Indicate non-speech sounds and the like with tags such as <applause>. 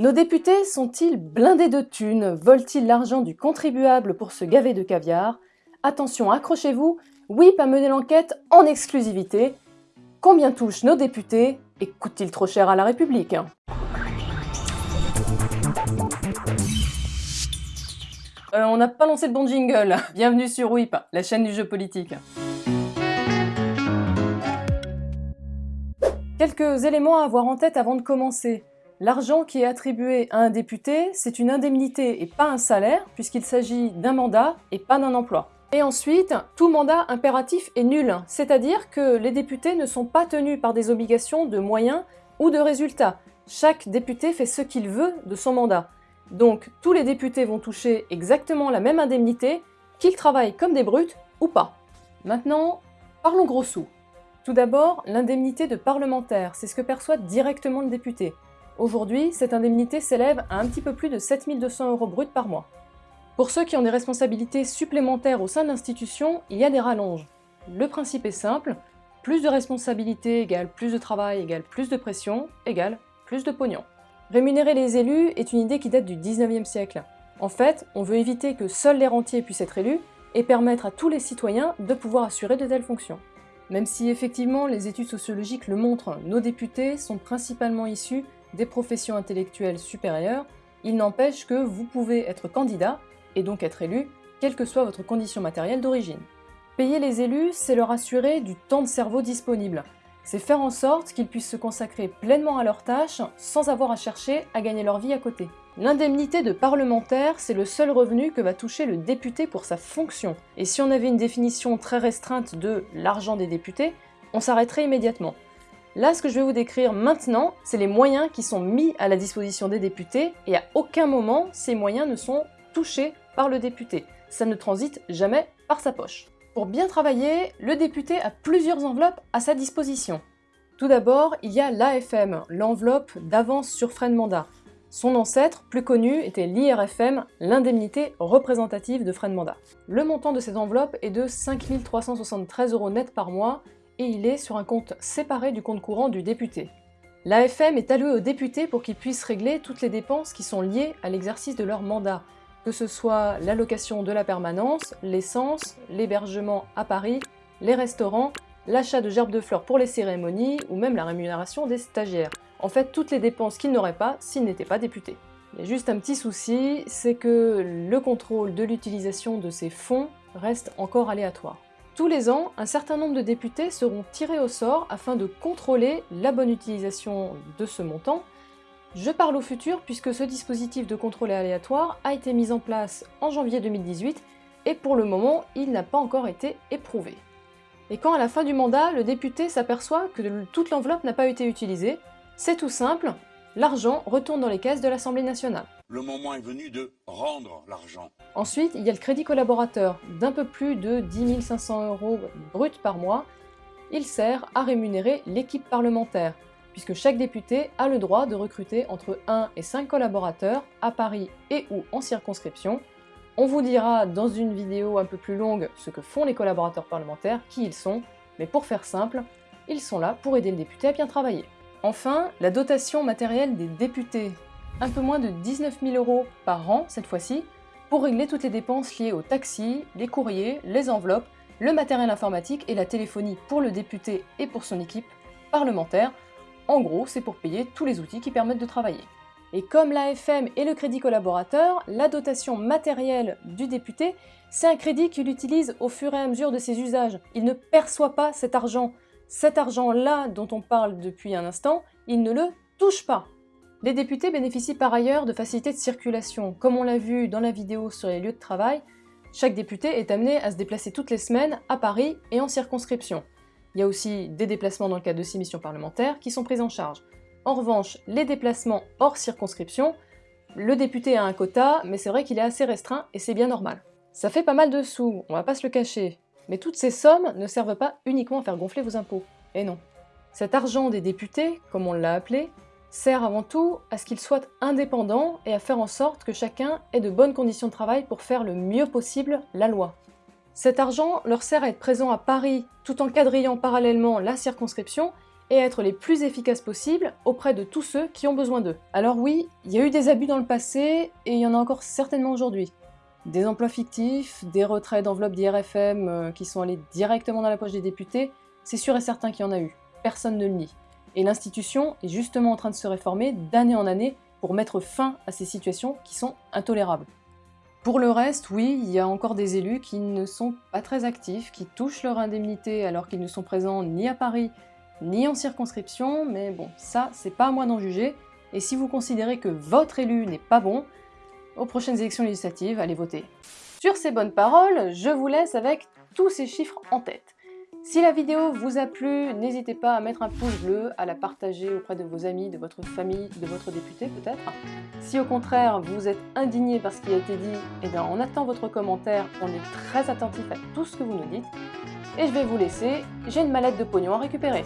Nos députés sont-ils blindés de thunes? Volent-ils l'argent du contribuable pour se gaver de caviar? Attention, accrochez-vous, WIP a mené l'enquête en exclusivité. Combien touchent nos députés et coûtent-ils trop cher à la République? Euh, On n'a pas lancé de bon jingle. <laughs> Bienvenue sur WIP, la chaîne du jeu politique. Quelques éléments à avoir en tête avant de commencer. L'argent qui est attribué à un député, c'est une indemnité et pas un salaire, puisqu'il s'agit d'un mandat et pas d'un emploi. Et ensuite, tout mandat impératif est nul, c'est-à-dire que les députés ne sont pas tenus par des obligations de moyens ou de résultats. Chaque député fait ce qu'il veut de son mandat. Donc tous les députés vont toucher exactement la même indemnité, qu'ils travaillent comme des brutes ou pas. Maintenant, parlons gros sous. Tout d'abord, l'indemnité de parlementaire, c'est ce que perçoit directement le député. Aujourd'hui, cette indemnité s'élève à un petit peu plus de 7200 euros bruts par mois. Pour ceux qui ont des responsabilités supplémentaires au sein de l'institution, il y a des rallonges. Le principe est simple, plus de responsabilités égale plus de travail égale plus de pression égale plus de pognon. Rémunérer les élus est une idée qui date du 19e siècle. En fait, on veut éviter que seuls les rentiers puissent être élus et permettre à tous les citoyens de pouvoir assurer de telles fonctions. Même si effectivement les études sociologiques le montrent, nos députés sont principalement issus des professions intellectuelles supérieures, il n'empêche que vous pouvez être candidat, et donc être élu, quelle que soit votre condition matérielle d'origine. Payer les élus, c'est leur assurer du temps de cerveau disponible. C'est faire en sorte qu'ils puissent se consacrer pleinement à leurs tâches sans avoir à chercher à gagner leur vie à côté. L'indemnité de parlementaire, c'est le seul revenu que va toucher le député pour sa fonction. Et si on avait une définition très restreinte de l'argent des députés, on s'arrêterait immédiatement. Là, ce que je vais vous décrire maintenant, c'est les moyens qui sont mis à la disposition des députés, et à aucun moment, ces moyens ne sont touchés par le député. Ça ne transite jamais par sa poche. Pour bien travailler, le député a plusieurs enveloppes à sa disposition. Tout d'abord, il y a l'AFM, l'enveloppe d'avance sur frais de mandat. Son ancêtre, plus connu, était l'IRFM, l'indemnité représentative de frais de mandat. Le montant de cette enveloppe est de 5 373 euros net par mois et il est sur un compte séparé du compte courant du député. L'AFM est allouée aux députés pour qu'ils puissent régler toutes les dépenses qui sont liées à l'exercice de leur mandat, que ce soit l'allocation de la permanence, l'essence, l'hébergement à Paris, les restaurants, l'achat de gerbes de fleurs pour les cérémonies ou même la rémunération des stagiaires. En fait, toutes les dépenses qu'ils n'auraient pas s'ils n'étaient pas députés. Il y a juste un petit souci, c'est que le contrôle de l'utilisation de ces fonds reste encore aléatoire. Tous les ans, un certain nombre de députés seront tirés au sort afin de contrôler la bonne utilisation de ce montant. Je parle au futur puisque ce dispositif de contrôle aléatoire a été mis en place en janvier 2018 et pour le moment, il n'a pas encore été éprouvé. Et quand à la fin du mandat, le député s'aperçoit que toute l'enveloppe n'a pas été utilisée, c'est tout simple, l'argent retourne dans les caisses de l'Assemblée nationale le moment est venu de rendre l'argent. Ensuite, il y a le crédit collaborateur d'un peu plus de 10 500 euros brut par mois. Il sert à rémunérer l'équipe parlementaire, puisque chaque député a le droit de recruter entre 1 et 5 collaborateurs à Paris et ou en circonscription. On vous dira dans une vidéo un peu plus longue ce que font les collaborateurs parlementaires, qui ils sont, mais pour faire simple, ils sont là pour aider le député à bien travailler. Enfin, la dotation matérielle des députés, un peu moins de 19 000 euros par an cette fois-ci, pour régler toutes les dépenses liées aux taxis, les courriers, les enveloppes, le matériel informatique et la téléphonie pour le député et pour son équipe parlementaire. En gros, c'est pour payer tous les outils qui permettent de travailler. Et comme l'AFM et le crédit collaborateur, la dotation matérielle du député, c'est un crédit qu'il utilise au fur et à mesure de ses usages. Il ne perçoit pas cet argent. Cet argent-là dont on parle depuis un instant, il ne le touche pas. Les députés bénéficient par ailleurs de facilités de circulation. Comme on l'a vu dans la vidéo sur les lieux de travail, chaque député est amené à se déplacer toutes les semaines à Paris et en circonscription. Il y a aussi des déplacements dans le cadre de ces missions parlementaires qui sont prises en charge. En revanche, les déplacements hors circonscription, le député a un quota, mais c'est vrai qu'il est assez restreint et c'est bien normal. Ça fait pas mal de sous, on va pas se le cacher, mais toutes ces sommes ne servent pas uniquement à faire gonfler vos impôts. Et non. Cet argent des députés, comme on l'a appelé, sert avant tout à ce qu'ils soient indépendants et à faire en sorte que chacun ait de bonnes conditions de travail pour faire le mieux possible la loi. Cet argent leur sert à être présent à Paris tout en quadrillant parallèlement la circonscription et être les plus efficaces possibles auprès de tous ceux qui ont besoin d'eux. Alors oui, il y a eu des abus dans le passé, et il y en a encore certainement aujourd'hui. Des emplois fictifs, des retraits d'enveloppes d'IRFM euh, qui sont allés directement dans la poche des députés, c'est sûr et certain qu'il y en a eu. Personne ne le nie. Et l'institution est justement en train de se réformer d'année en année pour mettre fin à ces situations qui sont intolérables. Pour le reste, oui, il y a encore des élus qui ne sont pas très actifs, qui touchent leur indemnité alors qu'ils ne sont présents ni à Paris, ni en circonscription, mais bon, ça, c'est pas à moi d'en juger, et si vous considérez que votre élu n'est pas bon, aux prochaines élections législatives, allez voter. Sur ces bonnes paroles, je vous laisse avec tous ces chiffres en tête. Si la vidéo vous a plu, n'hésitez pas à mettre un pouce bleu, à la partager auprès de vos amis, de votre famille, de votre député peut-être. Si au contraire vous êtes indigné par ce qui a été dit, eh bien on attend votre commentaire, on est très attentif à tout ce que vous nous dites. Et je vais vous laisser, j'ai une mallette de pognon à récupérer.